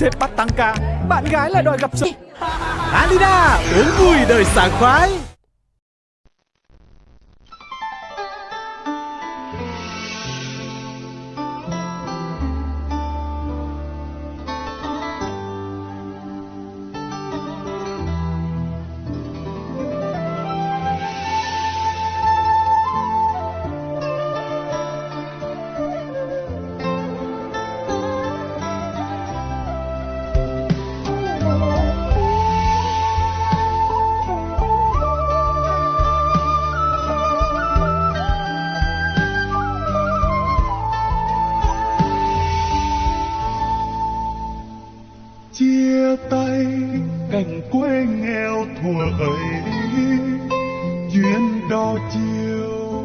Sếp bắt tăng ca. Bạn gái lại đòi gặp sự Alina, Uống vui đời sảng khoái. Chia tay cảnh quê nghèo thuở ấy. Duyên đo chiều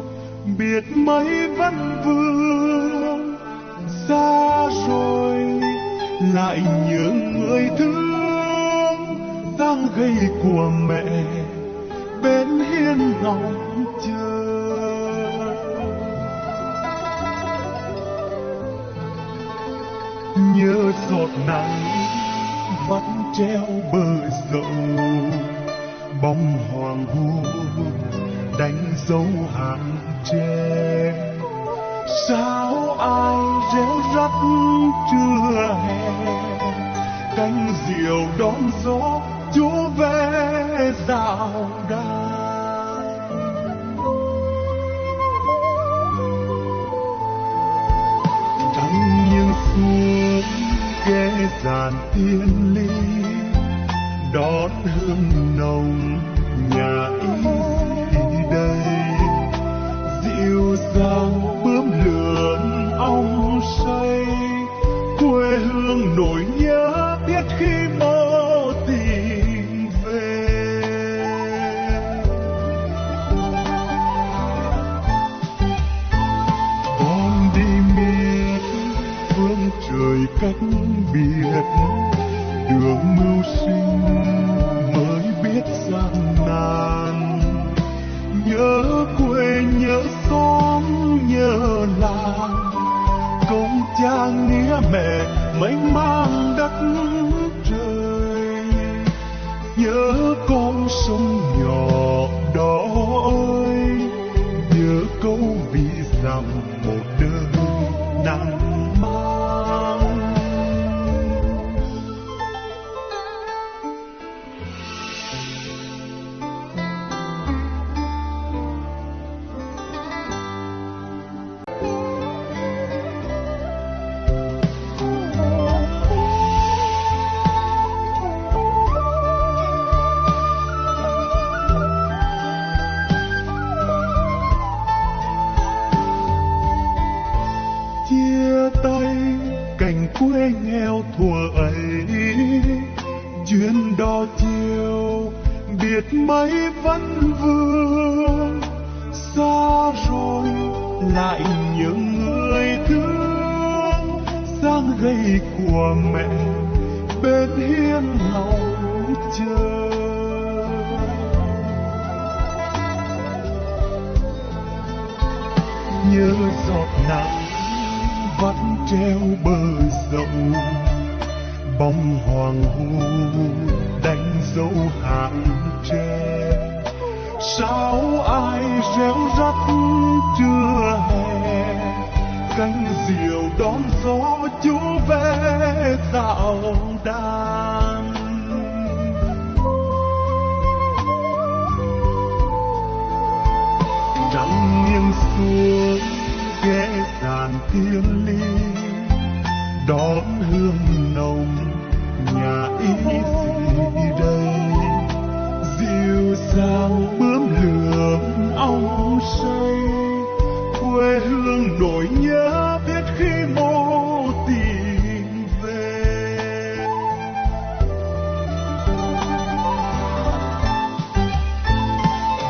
biệt mấy vẫn vương. Xa rồi, lại nhớ người thương. Đang gầy của mẹ, bên hiên ngóng chờ. Nhớ giọt nắng treo bờ dậu. Bóng hoàng hôn đánh dấu hàng tre. Sao ai réo rắt trưa hè? Cánh diều đón gió chú về dạo đàn trắng nghiêng xuống ghé giàn tiên hương nồng nhà ý đây. Dịu dàng bướm lượn ong say, quê hương nỗi nhớ biết khi mơ tìm về. Con đi miết phương trời cách biệt, đường mưu sinh mới biết gian nan. Nhớ quê, nhớ xóm, nhớ làng. Công cha nghĩa mẹ, mênh mang đất trời. Nhớ con sông nhỏ đó ơi, nhớ câu vì rằng một đời nắng biệt mấy vẫn vương. Xa rồi lại nhớ người thương. Sang gầy của mẹ, bên hiên lòng chờ. Nhớ giọt nắng vẫn treo bờ dậu bóng hoàng hôn đánh dấu hàng tre sao ai réo rắt chưa hè? Cánh diều đón gió chú về dạo đàn. Trăng nghiêng xuống ghé dàn thiên ly đón hương nồng nhà ý gì đây. Dịu dàng bướm lượm ong say, quê hương nỗi nhớ biết khi mô tìm về.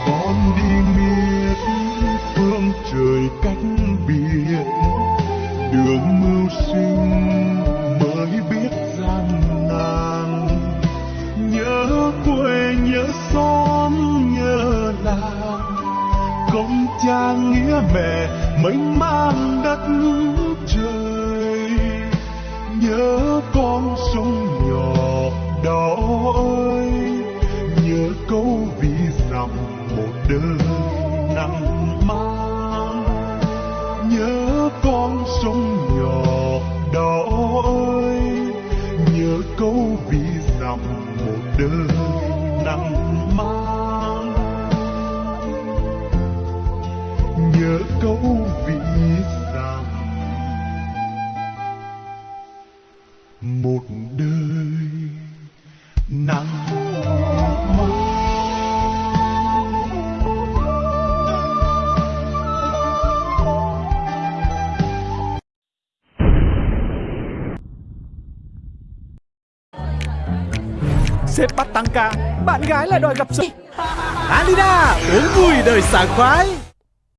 Con đi miệt phương trời cách biệt, đường mưu sinh cha nghĩa mẹ, mênh mang đất trời. Nhớ con sông nhỏ đó ơi, nhớ câu vì dặm một đời nặng mang. Nhớ con sông nhỏ đó ơi, nhớ câu vì dặm một đời nắng. Sếp bắt tăng ca, Bạn gái lại đòi gặp sự. Alina, Uống vui đời sảng khoái.